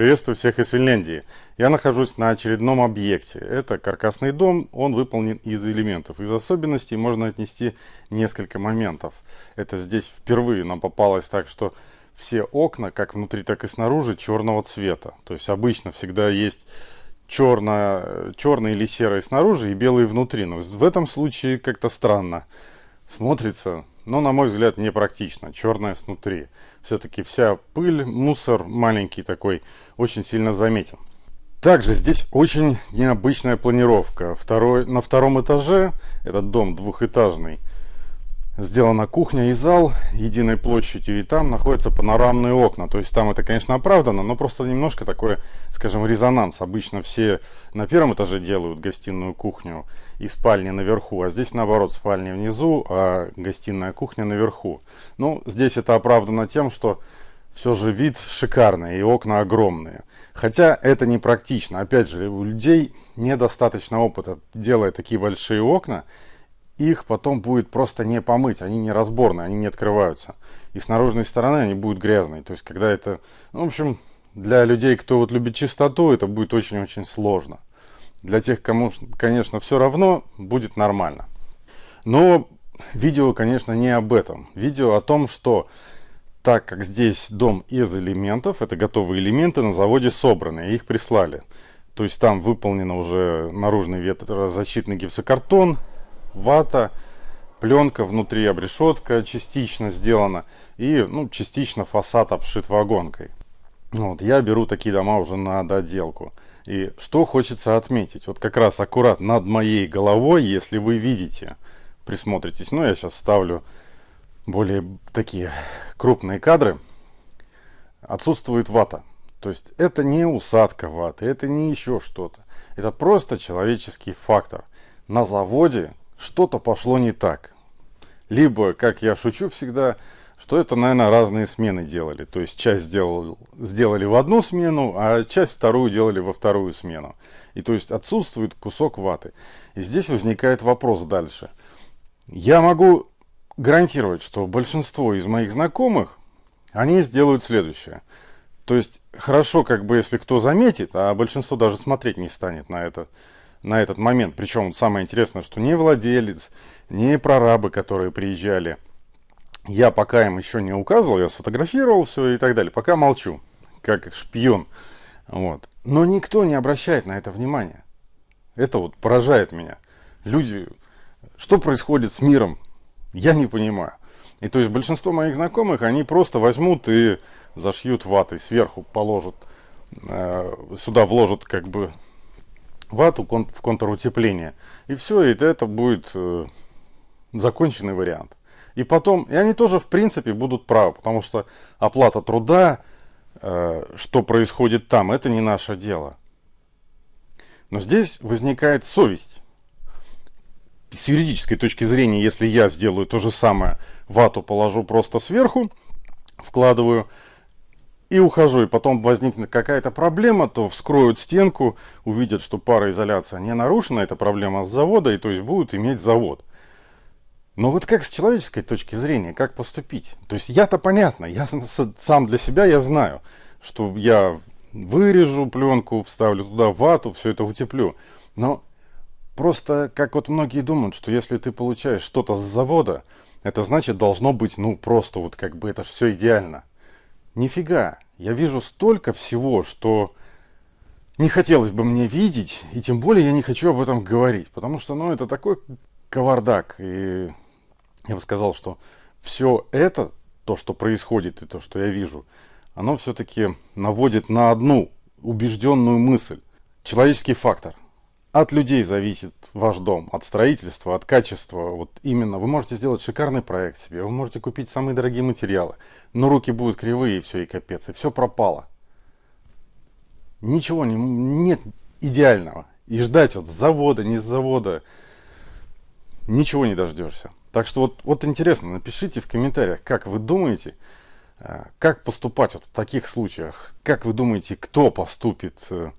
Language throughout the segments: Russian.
Приветствую всех из Финляндии. Я нахожусь на очередном объекте. Это каркасный дом, он выполнен из элементов. Из особенностей можно отнести несколько моментов. Это здесь впервые нам попалось так, что все окна, как внутри, так и снаружи, черного цвета. То есть обычно всегда есть черно, черные или серые снаружи и белые внутри. Но в этом случае как-то странно смотрится, но, на мой взгляд, непрактично. Черное снутри. Все-таки вся пыль, мусор маленький такой, очень сильно заметен. Также здесь очень необычная планировка. Второй, на втором этаже, этот дом двухэтажный, сделана кухня и зал единой площадью, и там находятся панорамные окна. То есть там это, конечно, оправдано, но просто немножко такой, скажем, резонанс. Обычно все на первом этаже делают гостиную кухню и спальни наверху, а здесь наоборот, спальни внизу, а гостиная кухня наверху. Ну, здесь это оправдано тем, что все же вид шикарный и окна огромные. Хотя это не практично. Опять же, у людей недостаточно опыта, делая такие большие окна, их потом будет просто не помыть, они не разборные, они не открываются. И с наружной стороны они будут грязные. То есть, когда это, ну, в общем, для людей, кто вот любит чистоту, это будет очень-очень сложно. Для тех, кому, конечно, все равно, будет нормально. Но видео, конечно, не об этом. Видео о том, что так как здесь дом из элементов, это готовые элементы на заводе собраны, их прислали. То есть там выполнено уже наружный ветрозащитный гипсокартон, вата, пленка внутри, обрешетка частично сделана и ну, частично фасад обшит вагонкой. Вот, я беру такие дома уже на доделку. И что хочется отметить, вот как раз аккурат над моей головой, если вы видите, присмотритесь, ну я сейчас ставлю более такие крупные кадры, отсутствует вата. То есть это не усадка ваты, это не еще что-то. Это просто человеческий фактор. На заводе что-то пошло не так. Либо, как я шучу всегда, что это, наверное, разные смены делали. То есть часть сделал, сделали в одну смену, а часть вторую делали во вторую смену. И то есть отсутствует кусок ваты. И здесь возникает вопрос дальше. Я могу гарантировать, что большинство из моих знакомых, они сделают следующее. То есть хорошо, как бы, если кто заметит, а большинство даже смотреть не станет на это на этот момент. Причем самое интересное, что не владелец, не прорабы, которые приезжали, я пока им еще не указывал, я сфотографировал все и так далее. Пока молчу, как шпион. Вот. Но никто не обращает на это внимания. Это вот поражает меня. Люди, что происходит с миром, я не понимаю. И то есть большинство моих знакомых, они просто возьмут и зашьют ватой, сверху положат, э, сюда вложат как бы вату в контур утепления. И все, и это будет э, законченный вариант. И потом, и они тоже в принципе будут правы, потому что оплата труда, э, что происходит там, это не наше дело. Но здесь возникает совесть. С юридической точки зрения, если я сделаю то же самое, вату положу просто сверху, вкладываю, и ухожу, и потом возникнет какая-то проблема, то вскроют стенку, увидят, что пароизоляция не нарушена, это проблема с завода, и то есть будут иметь завод. Но вот как с человеческой точки зрения, как поступить? То есть я-то понятно, я сам для себя я знаю, что я вырежу пленку, вставлю туда вату, все это утеплю. Но просто, как вот многие думают, что если ты получаешь что-то с завода, это значит должно быть, ну, просто вот как бы это все идеально. Нифига, я вижу столько всего, что не хотелось бы мне видеть, и тем более я не хочу об этом говорить, потому что, ну, это такой кавардак, и я бы сказал, что все это, то, что происходит и то, что я вижу, оно все-таки наводит на одну убежденную мысль. Человеческий фактор. От людей зависит ваш дом, от строительства, от качества. Вот именно вы можете сделать шикарный проект себе, вы можете купить самые дорогие материалы, но руки будут кривые, и все, и капец, и все пропало. Ничего не, нет идеального. И ждать вот с завода, не с завода, ничего не дождешься. Так что вот, вот интересно, напишите в комментариях, как вы думаете, э, как поступать вот в таких случаях, как вы думаете, кто поступит э,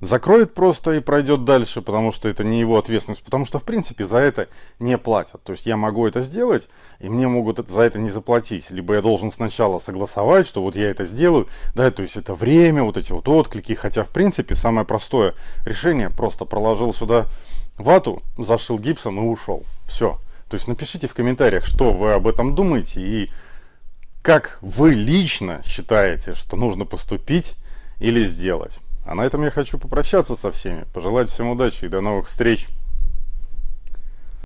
закроет просто и пройдет дальше, потому что это не его ответственность, потому что, в принципе, за это не платят. То есть я могу это сделать, и мне могут за это не заплатить. Либо я должен сначала согласовать, что вот я это сделаю, да, то есть это время, вот эти вот отклики, хотя, в принципе, самое простое решение, просто проложил сюда вату, зашил гипсом и ушел. Все. То есть напишите в комментариях, что вы об этом думаете и как вы лично считаете, что нужно поступить или сделать. А на этом я хочу попрощаться со всеми, пожелать всем удачи и до новых встреч.